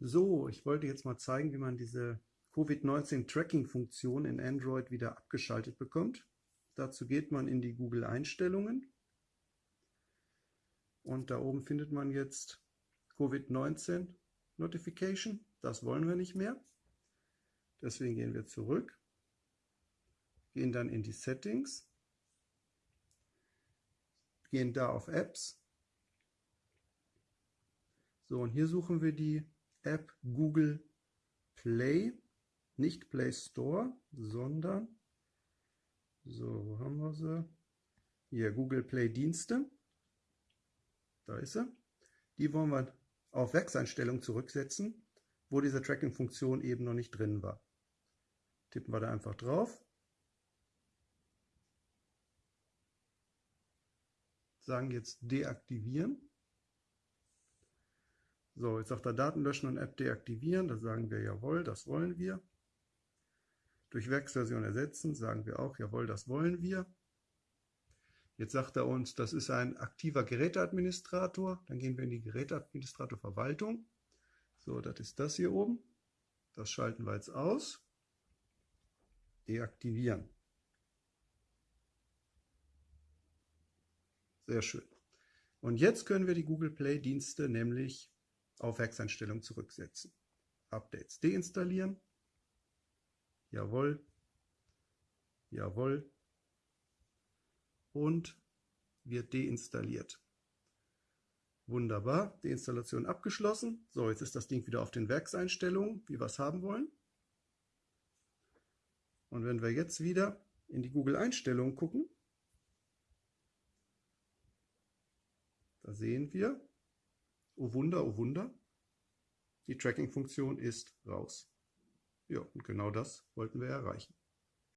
So, ich wollte jetzt mal zeigen, wie man diese Covid-19-Tracking-Funktion in Android wieder abgeschaltet bekommt. Dazu geht man in die Google-Einstellungen und da oben findet man jetzt Covid-19 Notification. Das wollen wir nicht mehr. Deswegen gehen wir zurück, gehen dann in die Settings, gehen da auf Apps. So, und hier suchen wir die App Google Play, nicht Play Store, sondern, so, wo haben wir sie? Hier, Google Play Dienste. Da ist sie. Die wollen wir auf Werkseinstellung zurücksetzen, wo diese Tracking-Funktion eben noch nicht drin war. Tippen wir da einfach drauf. Sagen jetzt deaktivieren. So, jetzt sagt er Daten löschen und App deaktivieren. Da sagen wir jawohl, das wollen wir. Durch Werksversion ersetzen sagen wir auch jawohl, das wollen wir. Jetzt sagt er uns, das ist ein aktiver Geräteadministrator. Dann gehen wir in die Geräteadministrator Verwaltung. So, das ist das hier oben. Das schalten wir jetzt aus. Deaktivieren. Sehr schön. Und jetzt können wir die Google Play Dienste nämlich auf Werkseinstellung zurücksetzen. Updates deinstallieren. Jawohl. Jawohl. Und wird deinstalliert. Wunderbar, Deinstallation abgeschlossen. So, jetzt ist das Ding wieder auf den Werkseinstellungen, wie wir es haben wollen. Und wenn wir jetzt wieder in die Google-Einstellungen gucken, da sehen wir, oh Wunder, oh Wunder, die Tracking-Funktion ist raus. Ja, und genau das wollten wir erreichen.